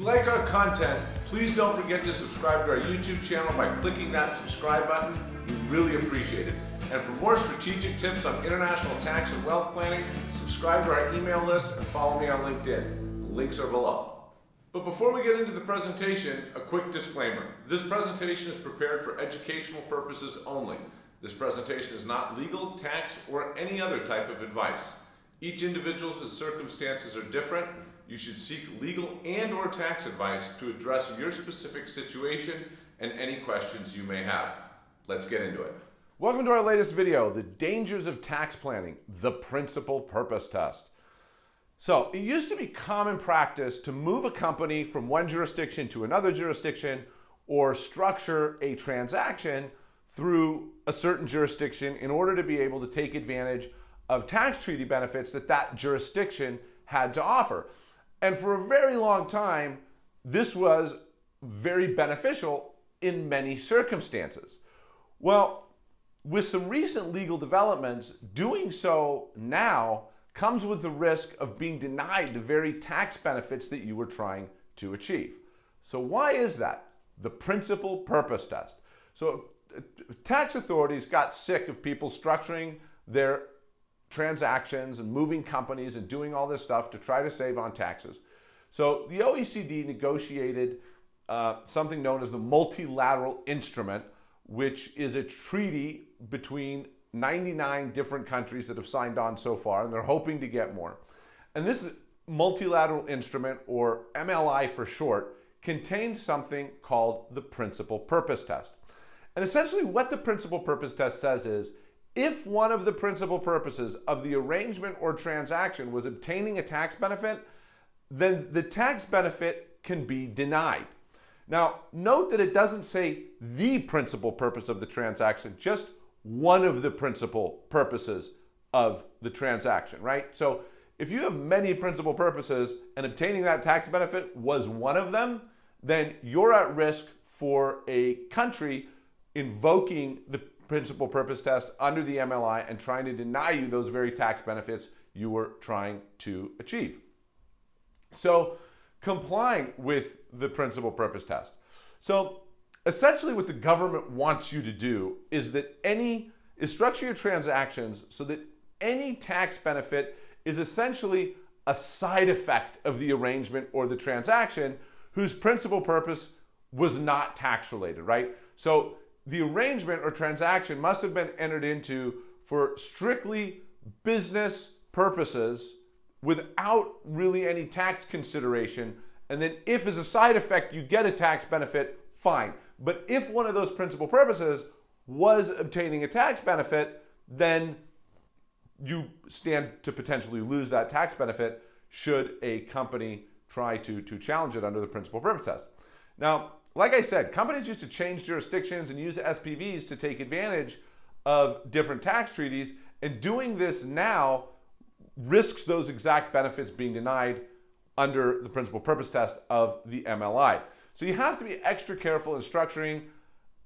you like our content, please don't forget to subscribe to our YouTube channel by clicking that subscribe button. We really appreciate it. And for more strategic tips on international tax and wealth planning, subscribe to our email list and follow me on LinkedIn. The links are below. But before we get into the presentation, a quick disclaimer. This presentation is prepared for educational purposes only. This presentation is not legal, tax, or any other type of advice. Each individual's circumstances are different. You should seek legal and or tax advice to address your specific situation and any questions you may have. Let's get into it. Welcome to our latest video, The Dangers of Tax Planning, the Principal Purpose Test. So it used to be common practice to move a company from one jurisdiction to another jurisdiction or structure a transaction through a certain jurisdiction in order to be able to take advantage of tax treaty benefits that that jurisdiction had to offer. And for a very long time, this was very beneficial in many circumstances. Well, with some recent legal developments, doing so now comes with the risk of being denied the very tax benefits that you were trying to achieve. So why is that? The principal purpose test. So uh, tax authorities got sick of people structuring their transactions and moving companies and doing all this stuff to try to save on taxes. So the OECD negotiated uh, something known as the multilateral instrument, which is a treaty between 99 different countries that have signed on so far, and they're hoping to get more. And this multilateral instrument, or MLI for short, contains something called the principal purpose test. And essentially what the principal purpose test says is, if one of the principal purposes of the arrangement or transaction was obtaining a tax benefit, then the tax benefit can be denied. Now, note that it doesn't say the principal purpose of the transaction, just one of the principal purposes of the transaction, right? So if you have many principal purposes and obtaining that tax benefit was one of them, then you're at risk for a country invoking the principal purpose test under the MLI and trying to deny you those very tax benefits you were trying to achieve. So complying with the principal purpose test. So essentially what the government wants you to do is that any, is structure your transactions so that any tax benefit is essentially a side effect of the arrangement or the transaction whose principal purpose was not tax related, right? So the arrangement or transaction must have been entered into for strictly business purposes without really any tax consideration. And then if as a side effect you get a tax benefit, fine. But if one of those principal purposes was obtaining a tax benefit, then you stand to potentially lose that tax benefit should a company try to, to challenge it under the principal purpose test. Now, like I said, companies used to change jurisdictions and use SPVs to take advantage of different tax treaties, and doing this now risks those exact benefits being denied under the principal purpose test of the MLI. So you have to be extra careful in structuring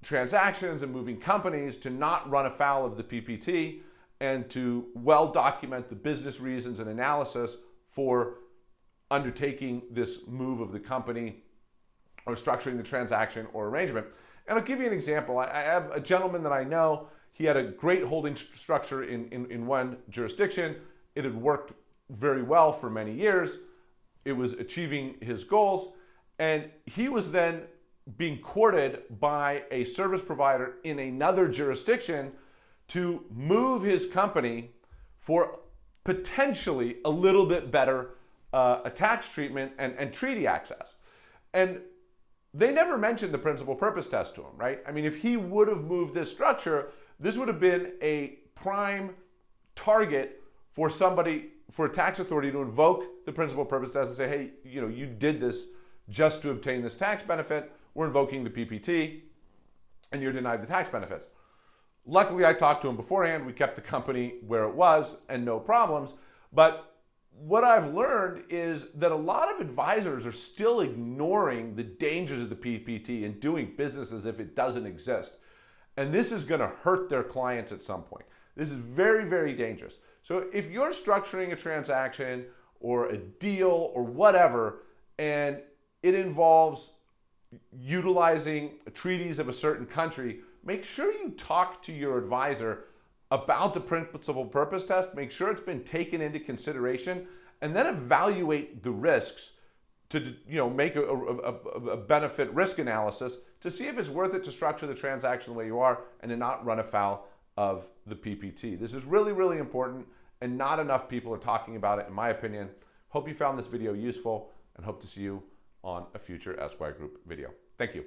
transactions and moving companies to not run afoul of the PPT and to well document the business reasons and analysis for undertaking this move of the company or structuring the transaction or arrangement. And I'll give you an example. I have a gentleman that I know. He had a great holding structure in, in, in one jurisdiction. It had worked very well for many years. It was achieving his goals. And he was then being courted by a service provider in another jurisdiction to move his company for potentially a little bit better uh, tax treatment and, and treaty access. And they never mentioned the principal purpose test to him, right? I mean, if he would have moved this structure, this would have been a prime target for somebody, for a tax authority to invoke the principal purpose test and say, hey, you know, you did this just to obtain this tax benefit. We're invoking the PPT and you're denied the tax benefits. Luckily, I talked to him beforehand. We kept the company where it was and no problems. But what I've learned is that a lot of advisors are still ignoring the dangers of the PPT and doing business as if it doesn't exist. And this is going to hurt their clients at some point. This is very, very dangerous. So if you're structuring a transaction or a deal or whatever, and it involves utilizing treaties of a certain country, make sure you talk to your advisor about the principal purpose test, make sure it's been taken into consideration, and then evaluate the risks to you know make a, a, a, benefit risk analysis to see if it's worth it to structure the transaction the way you are and to not run afoul of the PPT. This is really, really important and not enough people are talking about it in my opinion. Hope you found this video useful and hope to see you on a future Esquire Group video. Thank you.